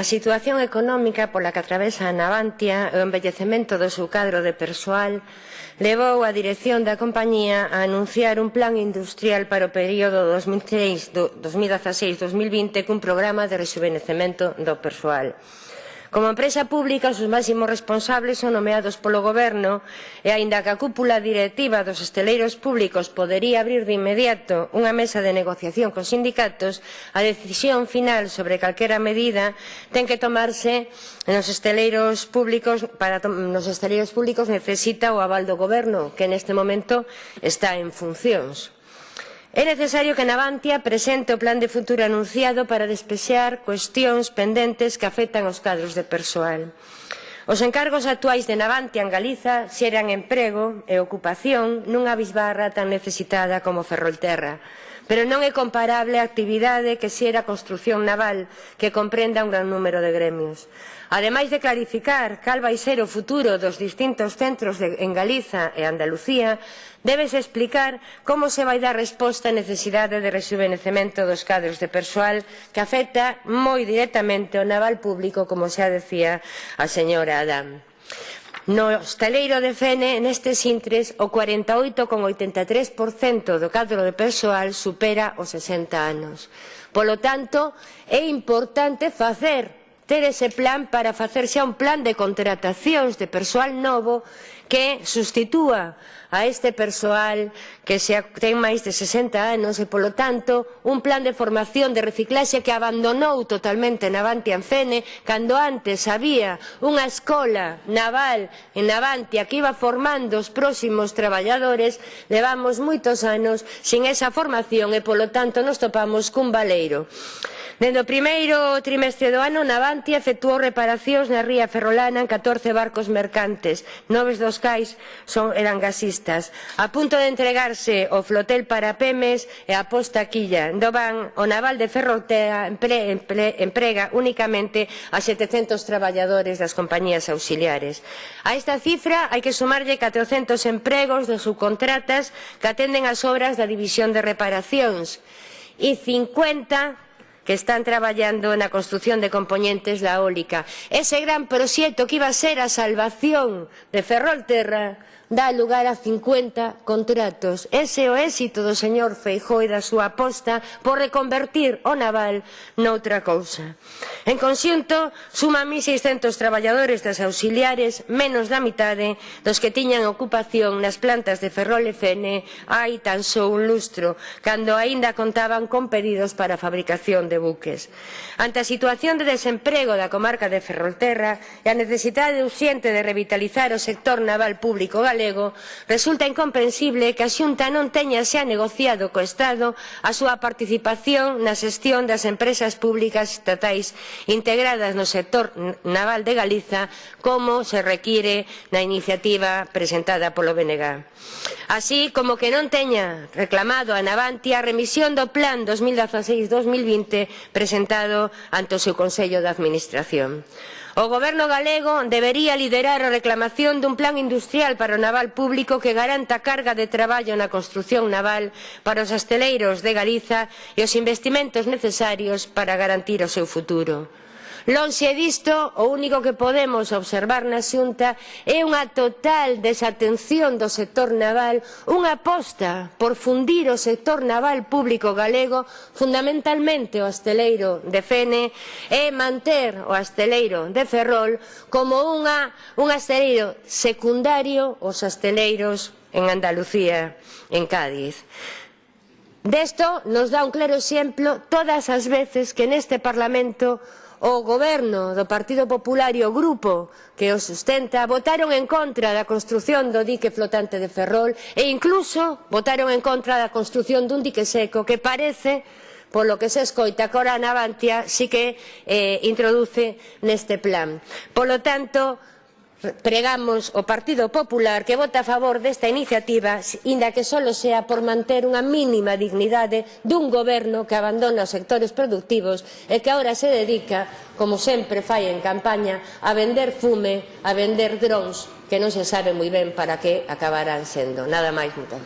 A situación económica pola que atravesa a Navantia e o embellecemento do seu cadro de persoal levou a dirección da compañía a anunciar un plan industrial para o período 2016-2020 cun programa de rejuvenecemento do persoal. Como empresa pública, os máximos responsables son nomeados polo Goberno e, aínda que a cúpula directiva dos esteleiros públicos podería abrir de inmediato unha mesa de negociación cos sindicatos, a decisión final sobre calquera medida ten que tomarse nos esteleiros públicos para nos esteleiros públicos necesita o aval do Goberno, que neste momento está en funcións. É necesario que Navantia presente o plan de futuro anunciado para despexar cuestións pendentes que afectan aos cadros de persoal. Os encargos actuais de Navantia en Galiza xeran emprego e ocupación nunha bisbarra tan necesitada como Ferrolterra, pero non é comparable a actividade que xera a construción naval que comprenda un gran número de gremios. Ademais de clarificar cal vai ser o futuro dos distintos centros de, en Galiza e Andalucía, débese explicar como se vai dar resposta á necesidade de rejuvenecemento dos cadros de persoal que afecta moi directamente o naval público, como xa decía a señora cidadán. No de Fene nestes intres o 48,83% do cadro de persoal supera os 60 anos. Polo tanto, é importante facer ter ese plan para facer xa un plan de contratacións de persoal novo que sustitúa a este persoal que xa ten máis de 60 anos e, polo tanto, un plan de formación de reciclaxe que abandonou totalmente Navantia en Fene cando antes había unha escola naval en Navantia que iba formando os próximos traballadores levamos moitos anos sin esa formación e, polo tanto, nos topamos cun baleiro. Dende o primeiro trimestre do ano, Navantia Atlantia efectuou reparacións na ría ferrolana en 14 barcos mercantes, noves dos cais son eran gasistas. A punto de entregarse o flotel para Pemes e a posta Quilla. Do van, o naval de Ferrotea empre, empre, emprega únicamente a 700 traballadores das compañías auxiliares. A esta cifra hai que sumarlle 400 empregos de subcontratas que atenden as obras da división de reparacións e 50 que están traballando na construción de componentes da eólica. Ese gran proxecto que iba a ser a salvación de Ferrolterra dá lugar a 50 contratos. Ese é o éxito do señor Feijó e da súa aposta por reconvertir o naval noutra cousa. En conxunto, suman 1.600 traballadores das auxiliares, menos da mitade dos que tiñan ocupación nas plantas de Ferrol e Fene hai tan só un lustro, cando aínda contaban con pedidos para a fabricación de buques. Ante a situación de desemprego da comarca de Ferrolterra e a necesidade urxente de revitalizar o sector naval público galego, galego, resulta incomprensible que a Xunta non teña xa negociado co Estado a súa participación na xestión das empresas públicas estatais integradas no sector naval de Galiza como se require na iniciativa presentada polo BNG. Así como que non teña reclamado a Navantia a remisión do Plan 2016-2020 presentado ante o seu Consello de Administración. O goberno galego debería liderar a reclamación dun plan industrial para o naval público que garanta carga de traballo na construción naval para os asteleiros de Galiza e os investimentos necesarios para garantir o seu futuro. Lonxe disto, o único que podemos observar na xunta é unha total desatención do sector naval, unha aposta por fundir o sector naval público galego, fundamentalmente o asteleiro de Fene, e manter o asteleiro de Ferrol como unha, un asteleiro secundario aos asteleiros en Andalucía, en Cádiz. Desto nos dá un claro exemplo todas as veces que neste Parlamento o goberno do Partido Popular e o grupo que o sustenta votaron en contra da construción do dique flotante de Ferrol e incluso votaron en contra da construción dun dique seco que parece polo que se escoita que ora Navantia si que eh, introduce neste plan. Polo tanto, pregamos o Partido Popular que vote a favor desta iniciativa, inda que só sea por manter unha mínima dignidade dun goberno que abandona os sectores productivos e que agora se dedica, como sempre fai en campaña, a vender fume, a vender drons, que non se sabe moi ben para que acabarán sendo. Nada máis, moitas.